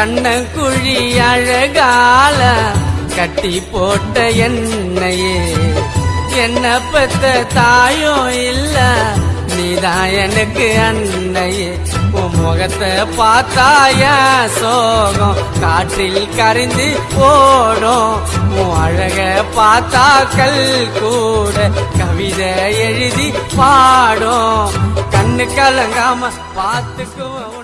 கண்ணங்குழி அழகால கட்டி போட்ட என்னையே. என்ன பெத்த தாயோ இல்ல நீதான் எனக்கு அன்னையே. உன் முகத்தை பார்த்தாய சோகம் காற்றில் கரைந்து ஓடும். உன் அழக பார்த்தா கல் கூட கவிதை எழுதி பாடும். கண்ணு கலங்காம பார்த்துக்குவோம்